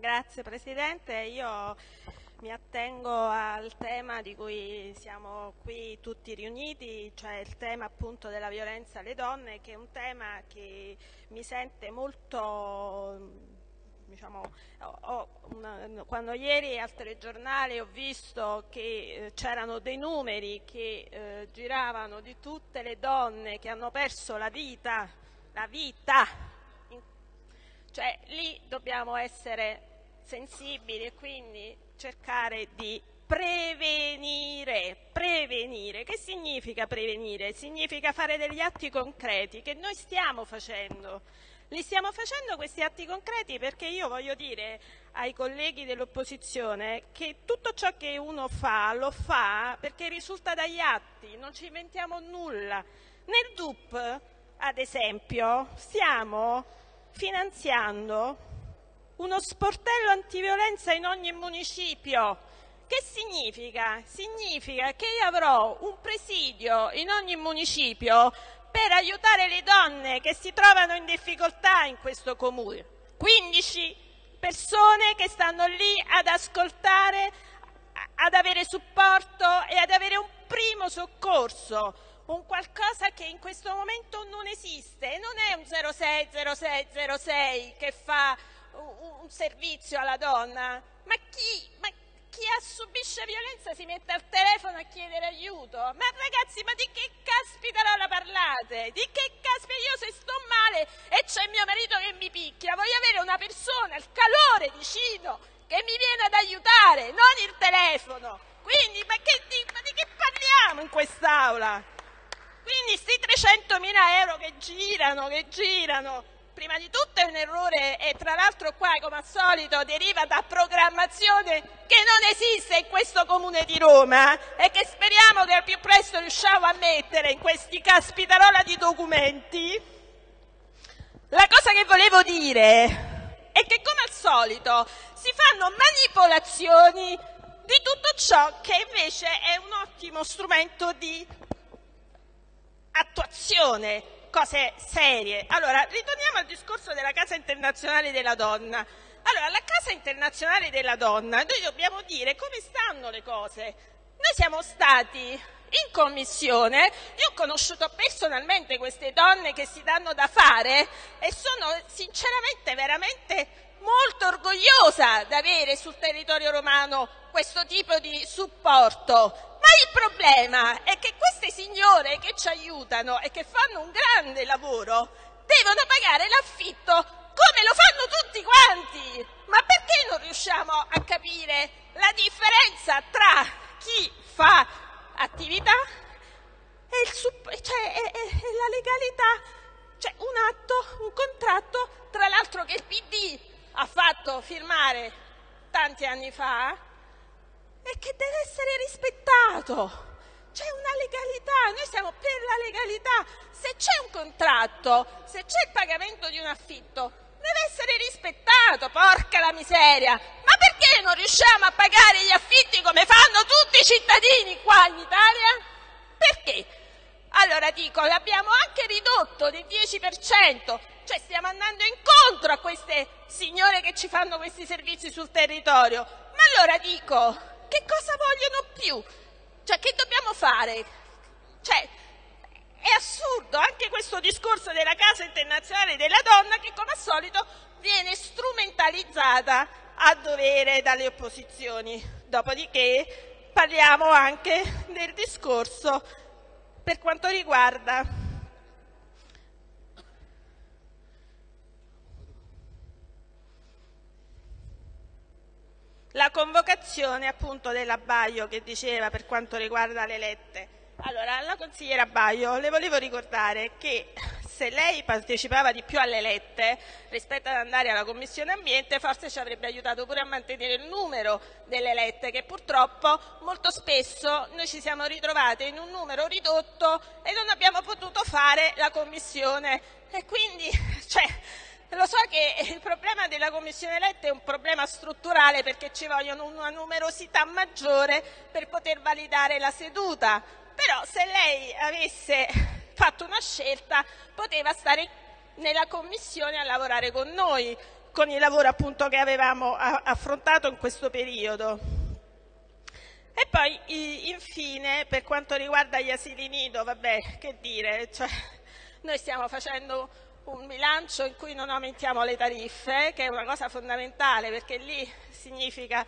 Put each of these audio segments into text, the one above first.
Grazie Presidente, io mi attengo al tema di cui siamo qui tutti riuniti, cioè il tema appunto della violenza alle donne, che è un tema che mi sente molto Diciamo, ho, una, quando ieri al telegiornale ho visto che eh, c'erano dei numeri che eh, giravano di tutte le donne che hanno perso la vita, la vita, cioè lì dobbiamo essere sensibili e quindi cercare di prevenire, prevenire. Che significa prevenire? Significa fare degli atti concreti che noi stiamo facendo. Li stiamo facendo questi atti concreti perché io voglio dire ai colleghi dell'opposizione che tutto ciò che uno fa lo fa perché risulta dagli atti, non ci inventiamo nulla. Nel DUP, ad esempio, stiamo finanziando uno sportello antiviolenza in ogni municipio. Che significa? Significa che io avrò un presidio in ogni municipio per aiutare le donne che si trovano in difficoltà in questo comune. 15 persone che stanno lì ad ascoltare, ad avere supporto e ad avere un primo soccorso, un qualcosa che in questo momento non esiste. Non è un 060606 che fa un servizio alla donna, ma chi, ma chi subisce violenza si mette al telefono a chiedere aiuto. Ma ragazzi, ma di che caspita la parlate? Di che caspita io se sto male e c'è mio marito che mi picchia, voglio avere una persona, il calore vicino, che mi viene ad aiutare, non il telefono. Quindi, ma, che, di, ma di che parliamo in quest'aula? Quindi sti 300.000 euro che girano, che girano, prima di tutto è un errore e tra l'altro qua come al solito deriva da programmazione che non esiste in questo comune di Roma e che speriamo che al più presto riusciamo a mettere in questi caspitarola di documenti. La cosa che volevo dire è che come al solito si fanno manipolazioni di tutto ciò che invece è un ottimo strumento di attuazione cose serie. Allora, ritorniamo al discorso della Casa internazionale della donna. Allora, la Casa internazionale della donna, noi dobbiamo dire come stanno le cose. Noi siamo stati in commissione, io ho conosciuto personalmente queste donne che si danno da fare e sono sinceramente veramente molto orgogliosa di avere sul territorio romano questo tipo di supporto. Ma il problema è che queste signore che ci aiutano e che fanno un grande lavoro devono pagare l'affitto come lo fanno tutti quanti. Ma perché non riusciamo a capire la differenza tra chi fa attività e, il, cioè, e, e la legalità? Cioè un atto, un contratto, tra l'altro che il PD ha fatto firmare tanti anni fa e che deve essere rispettato. C'è una legalità, noi siamo per la legalità. Se c'è un contratto, se c'è il pagamento di un affitto, deve essere rispettato, porca la miseria. Ma perché non riusciamo a pagare gli affitti come fanno tutti i cittadini qua in Italia? Perché? Allora dico, l'abbiamo anche ridotto del 10%, cioè stiamo andando incontro a queste signore che ci fanno questi servizi sul territorio. Ma allora dico, che cosa vogliono più? Cioè, che dobbiamo fare? Cioè, è assurdo anche questo discorso della Casa internazionale della donna che come al solito viene strumentalizzata a dovere dalle opposizioni. Dopodiché parliamo anche del discorso per quanto riguarda la convocazione appunto della Baio che diceva per quanto riguarda le lette. Allora, alla consigliera Baio le volevo ricordare che se lei partecipava di più alle lette rispetto ad andare alla Commissione Ambiente forse ci avrebbe aiutato pure a mantenere il numero delle lette che purtroppo molto spesso noi ci siamo ritrovate in un numero ridotto e non abbiamo potuto fare la Commissione e quindi cioè, lo so che il problema della Commissione Lette è un problema strutturale perché ci vogliono una numerosità maggiore per poter validare la seduta, però se lei avesse fatto una scelta poteva stare nella Commissione a lavorare con noi, con il lavoro appunto che avevamo affrontato in questo periodo. E poi infine per quanto riguarda gli asili nido, vabbè che dire, cioè, noi stiamo facendo un bilancio in cui non aumentiamo le tariffe, che è una cosa fondamentale perché lì significa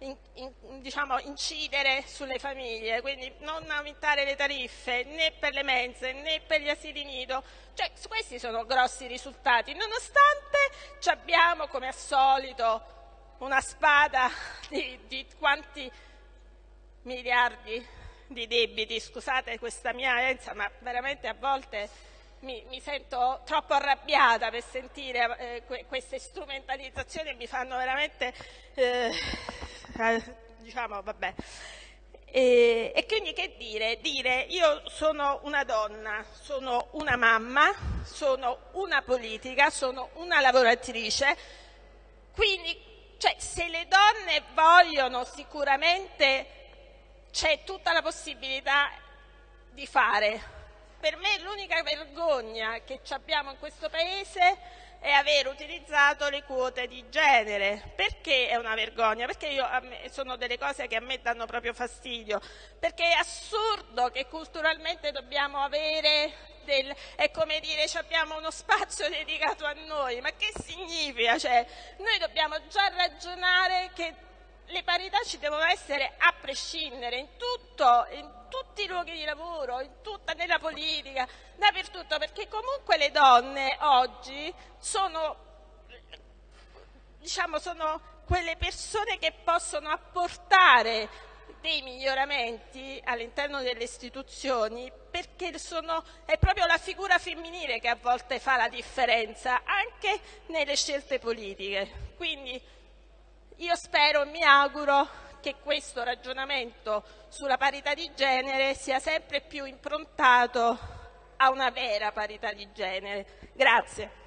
in, in, diciamo, incidere sulle famiglie, quindi non aumentare le tariffe né per le mense né per gli asili nido. Cioè, questi sono grossi risultati, nonostante abbiamo come al solito una spada di, di quanti miliardi di debiti, scusate questa mia enza, ma veramente a volte mi, mi, sento troppo arrabbiata per sentire eh, que queste strumentalizzazioni mi fanno veramente, eh, eh, diciamo, vabbè. E, e, quindi che dire? Dire io sono una donna, sono una mamma, sono una politica, sono una lavoratrice, quindi cioè, se le donne vogliono sicuramente c'è tutta la possibilità di fare, per me l'unica vergogna che abbiamo in questo Paese è aver utilizzato le quote di genere. Perché è una vergogna? Perché io, sono delle cose che a me danno proprio fastidio. Perché è assurdo che culturalmente dobbiamo avere del, è come dire abbiamo uno spazio dedicato a noi, ma che significa? Cioè, noi dobbiamo già ragionare che le parità ci devono essere a prescindere in tutto, in tutti i luoghi di lavoro, tutta, nella politica, dappertutto, perché comunque le donne oggi sono, diciamo, sono quelle persone che possono apportare dei miglioramenti all'interno delle istituzioni perché sono, è proprio la figura femminile che a volte fa la differenza anche nelle scelte politiche. Quindi io spero mi auguro che questo ragionamento sulla parità di genere sia sempre più improntato a una vera parità di genere. Grazie.